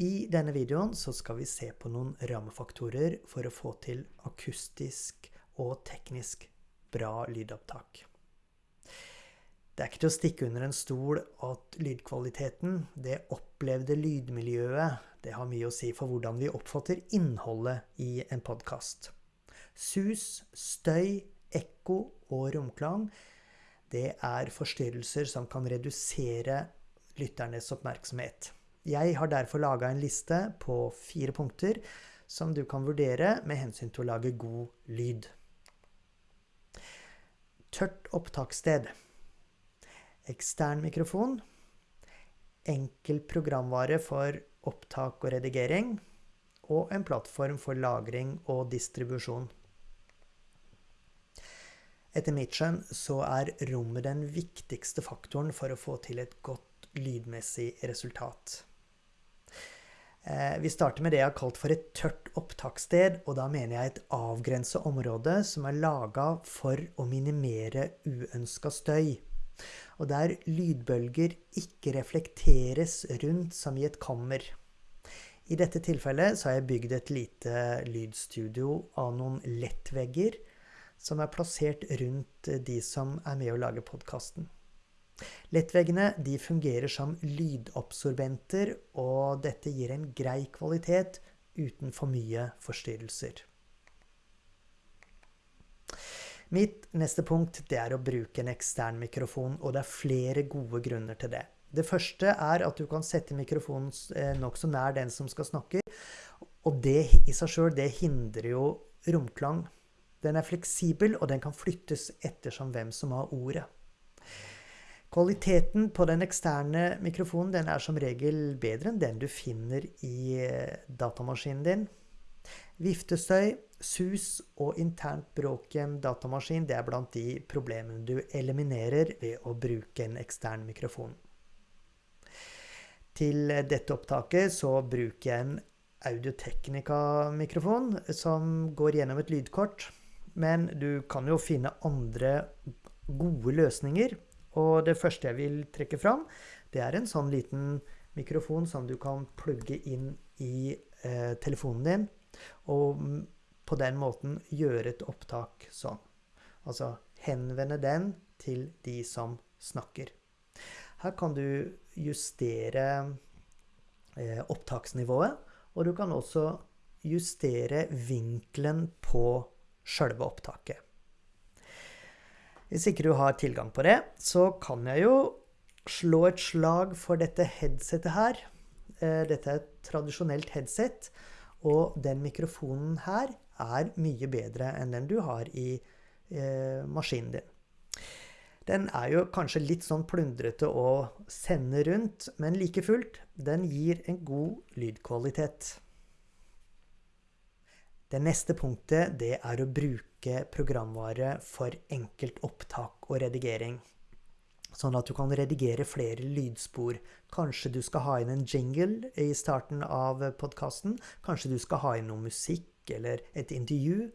I denne videoen så skal vi se på noen rammefaktorer for å få til akustisk og teknisk bra lydopptak. Det er ikke til å stikke under en stol at lydkvaliteten, det opplevde lydmiljøet, det har mye å si for hvordan vi oppfatter innholdet i en podkast. Sus, støy, ekko og romklang, det er forstyrrelser som kan redusere lytternes oppmerksomhet. Jeg har derfor laga en liste på fire punkter som du kan vurdere med hensyn til å lage god lyd. Tørt opptakssted. Ekstern mikrofon. Enkel programvare for opptak og redigering. Og en plattform for lagring og distribusjon. Etter mitt skjønn så er rommet den viktigste faktoren for å få til et godt lydmessig resultat. Eh, vi starter med det jeg har kalt for et tørt opptakssted, og da mener jeg et avgrenset område som er laga for å minimere uønska støy. Og der lydbølger ikke reflekteres rundt som i et kammer. I dette tilfellet så har jeg bygd et lite lydstudio av noen lettvegger som er plassert rundt de som er med å lage podkasten. Lettveggene de fungerer som lydabsorbenter, og dette gir en grei kvalitet uten for mye forstyrrelser. Mitt neste punkt det er å bruke en ekstern mikrofon, og det er flere gode grunner til det. Det første er at du kan sette mikrofonen eh, nokså nær den som skal snakke. Og det i seg sjøl, hindrer jo romklang. Den er fleksibel, og den kan flyttes ettersom hvem som har ordet. Kvaliteten på den eksterne mikrofonen den er som regel bedre enn den du finner i eh, datamaskinen din. Viftestøy, sus og internt bråk i en datamaskin det er blant de problemene du eliminerer ved å bruke en ekstern mikrofon. Til dette opptaket så bruker jeg en Audiotechnica-mikrofon som går gjennom et lydkort. Men du kan jo finne andre gode løsninger og det første jeg vil trekke fram, det er en sånn liten mikrofon som du kan plugge inn i eh, telefonen din, og på den måten gjøre et opptak sånn. Altså henvende den til de som snakker. Her kan du justere eh, opptaksnivået, og du kan også justere vinkelen på sjølve opptaket. Hvis ikke du har tilgang på det, så kan jeg jo slå et slag for dette headsetet her. Eh, dette er et tradisjonelt headset, og den mikrofonen her er mye bedre enn den du har i eh, maskinen din. Den er jo kanskje litt sånn plundrete å sende rundt, men like fullt, den gir en god lydkvalitet. Det neste punktet det er å bruke programvare for enkelt opptak og redigering. Sånn at du kan redigere flere lydspor. Kanskje du skal ha inn en jingle i starten av podkasten. Kanskje du skal ha inn noe musikk eller et intervju.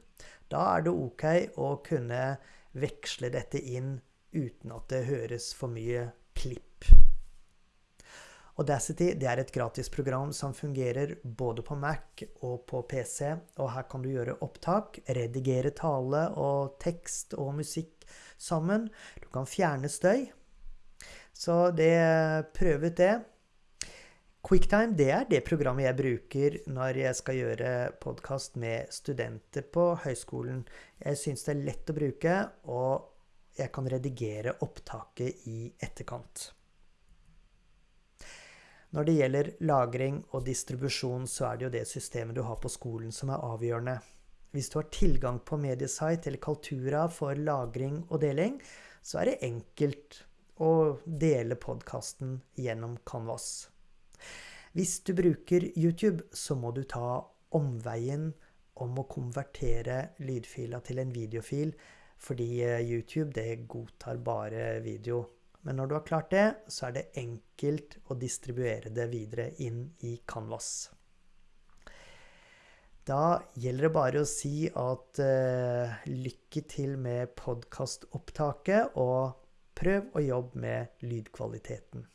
Da er det ok å kunne veksle dette inn uten at det høres for mye. Audacity det er et gratis program som fungerer både på Mac og på PC. og Her kan du gjøre opptak, redigere tale og tekst og musikk sammen. Du kan fjerne støy. Så det, prøv ut det. Quicktime det er det programmet jeg bruker når jeg skal gjøre podkast med studenter på høyskolen. Jeg syns det er lett å bruke, og jeg kan redigere opptaket i etterkant. Når det gjelder lagring og distribusjon, så er det jo det systemet du har på skolen som er avgjørende. Hvis du har tilgang på Mediesite eller Kaltura for lagring og deling, så er det enkelt å dele podkasten gjennom Canvas. Hvis du bruker YouTube, så må du ta omveien om å konvertere lydfila til en videofil, fordi eh, YouTube det godtar bare video. Men når du har klart det, så er det enkelt å distribuere det videre inn i Canvas. Da gjelder det bare å si at uh, lykke til med podkastopptaket, og prøv å jobbe med lydkvaliteten.